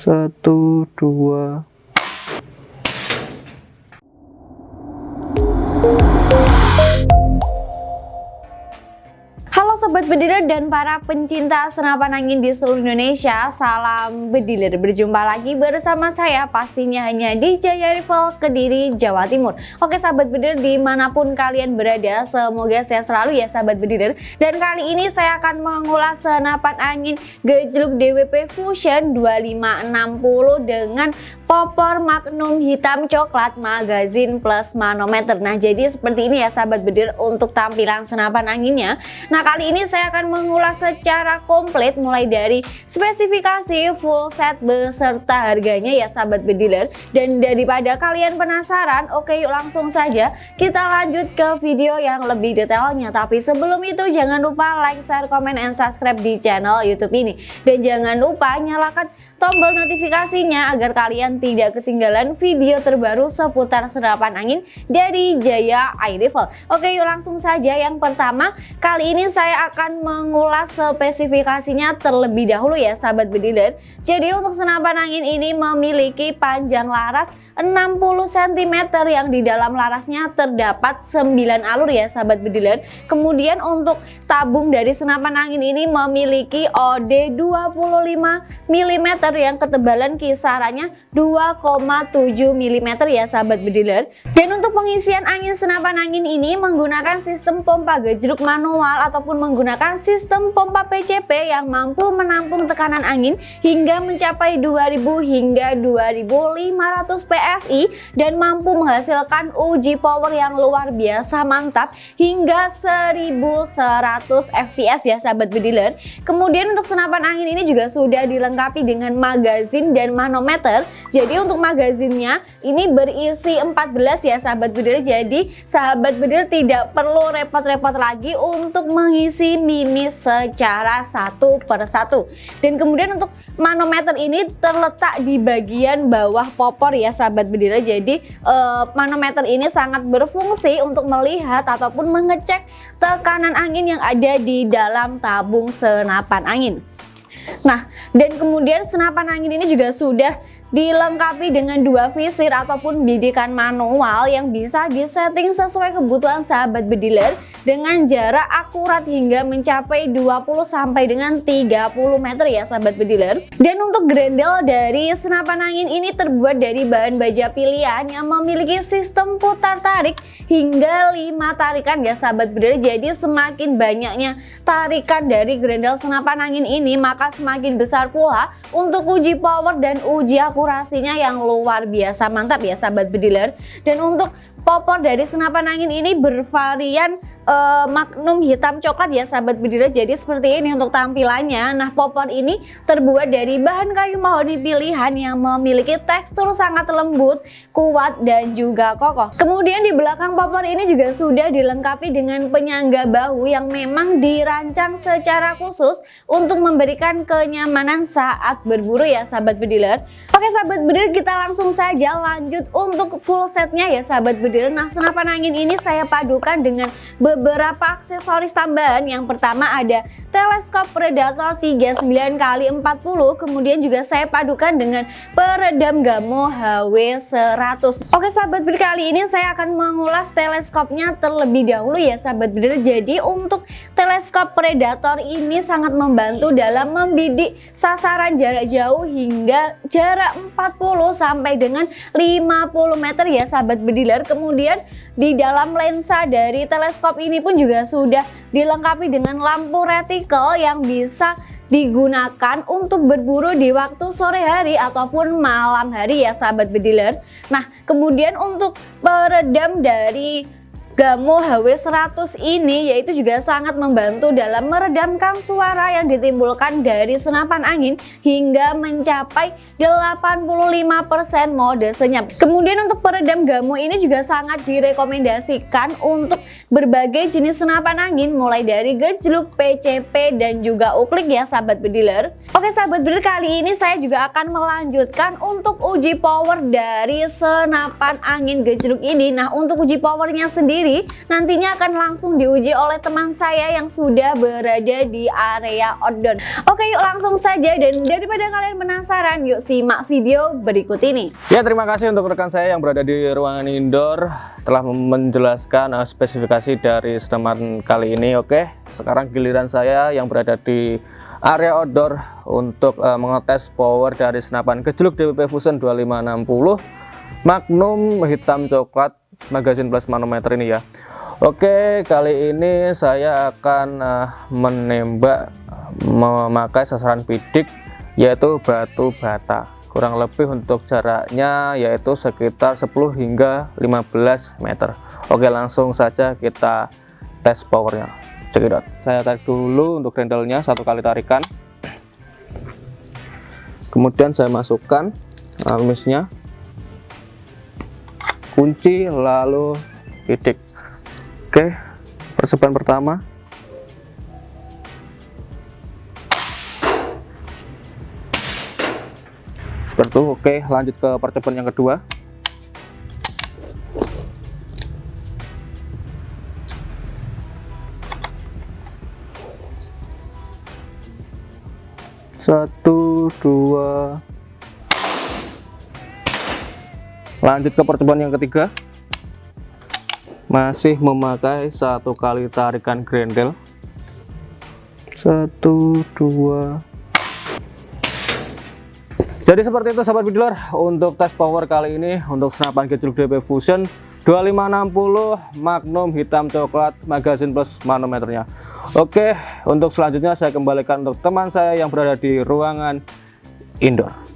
Satu, dua, Bediler dan para pencinta senapan angin di seluruh Indonesia Salam Bediler, berjumpa lagi bersama saya pastinya hanya di Jaya Rival Kediri, Jawa Timur. Oke Sahabat Bediler di mana pun kalian berada semoga saya selalu ya Sahabat Bediler Dan kali ini saya akan mengulas senapan angin gejluk DWP Fusion 2560 dengan popor magnum hitam coklat magazin plus manometer. Nah jadi seperti ini ya Sahabat Bediler untuk tampilan senapan anginnya. Nah Nah kali ini saya akan mengulas secara komplit mulai dari spesifikasi full set beserta harganya ya sahabat bediler Dan daripada kalian penasaran oke yuk langsung saja kita lanjut ke video yang lebih detailnya. Tapi sebelum itu jangan lupa like, share, komen, and subscribe di channel youtube ini. Dan jangan lupa nyalakan tombol notifikasinya agar kalian tidak ketinggalan video terbaru seputar senapan angin dari Jaya Rifle. Oke yuk langsung saja yang pertama kali ini saya akan mengulas spesifikasinya terlebih dahulu ya sahabat bediler. Jadi untuk senapan angin ini memiliki panjang laras 60 cm yang di dalam larasnya terdapat 9 alur ya sahabat bediler. Kemudian untuk tabung dari senapan angin ini memiliki OD 25 mm yang ketebalan kisarannya 2,7 mm ya sahabat bediler dan untuk pengisian angin senapan angin ini menggunakan sistem pompa gejruk manual ataupun menggunakan sistem pompa PCP yang mampu menampung tekanan angin hingga mencapai 2000 hingga 2500 PSI dan mampu menghasilkan uji power yang luar biasa mantap hingga 1100 fps ya sahabat bediler kemudian untuk senapan angin ini juga sudah dilengkapi dengan magazin dan manometer. Jadi untuk magazinnya ini berisi 14 ya sahabat bedil jadi sahabat bedil tidak perlu repot-repot lagi untuk mengisi mimis secara satu per satu. Dan kemudian untuk manometer ini terletak di bagian bawah popor ya sahabat bedil jadi eh, manometer ini sangat berfungsi untuk melihat ataupun mengecek tekanan angin yang ada di dalam tabung senapan angin. Nah, dan kemudian senapan angin ini juga sudah dilengkapi dengan dua visir ataupun bidikan manual yang bisa disetting sesuai kebutuhan sahabat bediler dengan jarak akurat hingga mencapai 20 sampai dengan 30 meter ya sahabat bediler. Dan untuk grendel dari senapan angin ini terbuat dari bahan baja pilihan yang memiliki sistem putar tarik hingga 5 tarikan ya sahabat bediler. Jadi semakin banyaknya tarikan dari grendel senapan angin ini maka semakin besar pula untuk uji power dan uji akurasi akurasinya yang luar biasa mantap ya sahabat bediler dan untuk popor dari senapan angin ini bervarian uh, magnum hitam coklat ya sahabat bediler jadi seperti ini untuk tampilannya. Nah popor ini terbuat dari bahan kayu mahoni pilihan yang memiliki tekstur sangat lembut kuat dan juga kokoh. Kemudian di belakang popor ini juga sudah dilengkapi dengan penyangga bahu yang memang dirancang secara khusus untuk memberikan kenyamanan saat berburu ya sahabat bediler. Oke sahabat bediler kita langsung saja lanjut untuk full setnya ya sahabat bediler Nah senapan angin ini saya padukan dengan beberapa aksesoris tambahan. Yang pertama ada teleskop Predator 39 x 40 kemudian juga saya padukan dengan peredam Gamo HW100. Oke sahabat bir kali ini saya akan mengulas teleskopnya terlebih dahulu ya sahabat bir. Jadi untuk teleskop Predator ini sangat membantu dalam membidik sasaran jarak jauh hingga jarak 40 sampai dengan 50 meter ya sahabat bediler di dalam lensa dari teleskop ini pun juga sudah dilengkapi dengan lampu retikel yang bisa digunakan untuk berburu di waktu sore hari ataupun malam hari ya sahabat bediler. Nah kemudian untuk peredam dari Gamo HW100 ini yaitu juga sangat membantu dalam meredamkan suara yang ditimbulkan dari senapan angin hingga mencapai 85% mode senyap. Kemudian untuk peredam Gamo ini juga sangat direkomendasikan untuk berbagai jenis senapan angin mulai dari gejluk, PCP dan juga uklik ya sahabat bediler. Oke sahabat bediler kali ini saya juga akan melanjutkan untuk uji power dari senapan angin gejluk ini. Nah untuk uji powernya sendiri sendiri nantinya akan langsung diuji oleh teman saya yang sudah berada di area outdoor. Oke yuk langsung saja dan daripada kalian penasaran yuk simak video berikut ini. Ya terima kasih untuk rekan saya yang berada di ruangan indoor telah menjelaskan uh, spesifikasi dari senapan kali ini oke. Sekarang giliran saya yang berada di area outdoor untuk uh, mengetes power dari senapan gejluk DWP Fusion 2560 Magnum hitam coklat magazine plus manometer ini ya. Oke kali ini saya akan uh, menembak memakai sasaran bidik yaitu batu bata. Kurang lebih untuk jaraknya yaitu sekitar 10 hingga 15 meter. Oke langsung saja kita tes powernya. Cekidot saya tarik dulu untuk rendelnya satu kali tarikan. Kemudian saya masukkan armisnya kunci lalu titik. Oke persiapan pertama. Seperti itu oke lanjut ke percobaan yang kedua. Satu dua lanjut ke percobaan yang ketiga. Masih memakai satu kali tarikan grendel. Satu dua. Jadi seperti itu sahabat bidler untuk tes power kali ini untuk senapan gejluk DP Fusion 2560 Magnum hitam coklat magazine plus manometernya. Oke untuk selanjutnya saya kembalikan untuk teman saya yang berada di ruangan indoor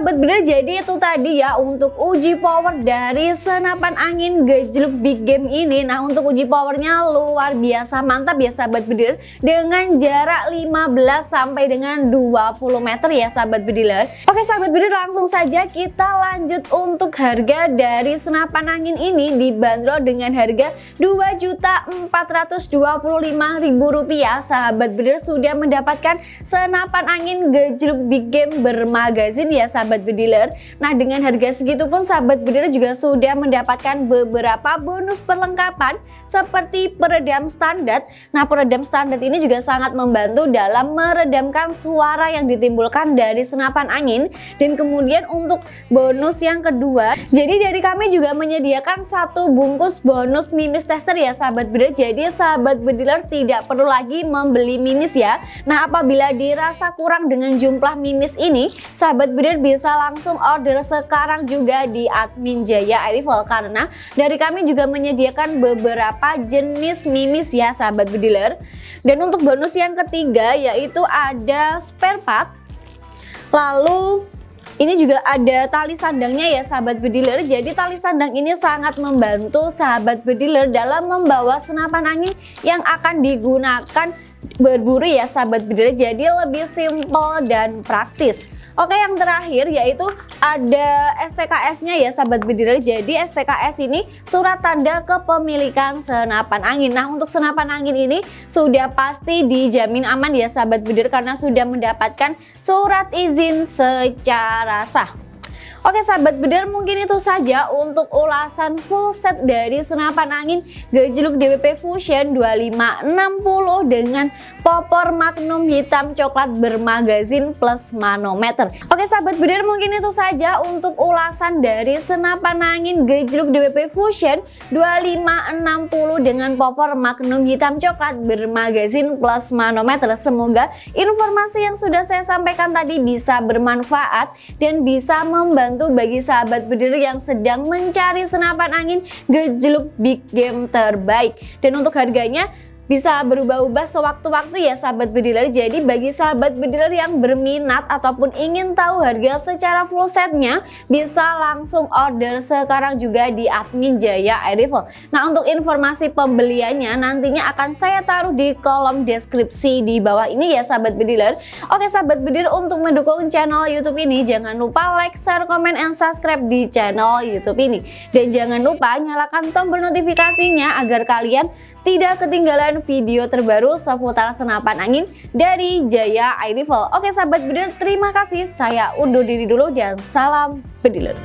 sahabat bener jadi itu tadi ya untuk uji power dari senapan angin gejluk big game ini. Nah untuk uji powernya luar biasa mantap ya sahabat bediler Dengan jarak 15 sampai dengan 20 meter ya sahabat bediler Oke sahabat bediler langsung saja kita lanjut untuk harga dari senapan angin ini dibanderol dengan harga Rp2.425.000 Sahabat bediler sudah mendapatkan senapan angin gejluk big game bermagazin ya ya sahabat bediler. Nah dengan harga segitu pun sahabat bediler juga sudah mendapatkan beberapa bonus perlengkapan seperti peredam standar. Nah peredam standar ini juga sangat membantu dalam meredamkan suara yang ditimbulkan dari senapan angin. Dan kemudian untuk bonus yang kedua Jadi dari kami juga menyediakan satu bungkus bonus mimis tester ya sahabat bediler. Jadi sahabat bediler tidak perlu lagi membeli mimis ya. Nah apabila dirasa kurang dengan jumlah mimis ini sahabat bediler bisa langsung order sekarang juga di admin Jaya Arrival karena dari kami juga menyediakan beberapa jenis mimis ya sahabat bediler dan untuk bonus yang ketiga yaitu ada spare part. Lalu ini juga ada tali sandangnya ya sahabat bediler Jadi tali sandang ini sangat membantu sahabat bediler dalam membawa senapan angin yang akan digunakan berburu ya sahabat bediler Jadi lebih simple dan praktis Oke yang terakhir yaitu ada STKS-nya ya sahabat bediler. Jadi STKS ini surat tanda kepemilikan senapan angin. Nah untuk senapan angin ini sudah pasti dijamin aman ya sahabat bediler karena sudah mendapatkan surat izin secara sah. Oke sahabat bedar mungkin itu saja untuk ulasan full set dari senapan angin gejluk DWP Fusion 2560 dengan popor magnum hitam coklat bermagazin plus manometer. Oke sahabat bedar mungkin itu saja untuk ulasan dari senapan angin gejluk DWP Fusion 2560 dengan popor magnum hitam coklat bermagazin plus manometer. Semoga informasi yang sudah saya sampaikan tadi bisa bermanfaat dan bisa membantu membantu bagi sahabat berdiri yang sedang mencari senapan angin gejluk big game terbaik. Dan untuk harganya bisa berubah-ubah sewaktu-waktu ya sahabat bediler. Jadi bagi sahabat bediler yang berminat ataupun ingin tahu harga secara full setnya bisa langsung order sekarang juga di admin Jaya Air Rifle nah untuk informasi pembeliannya nantinya akan saya taruh di kolom deskripsi di bawah ini ya sahabat bediler. Oke sahabat bediler untuk mendukung channel youtube ini jangan lupa like, share, komen, and subscribe di channel youtube ini. Dan jangan lupa nyalakan tombol notifikasinya agar kalian tidak ketinggalan video terbaru seputar senapan angin dari Jaya Air Rifle. Oke sahabat bediler, terima kasih. Saya undur diri dulu dan salam bediler.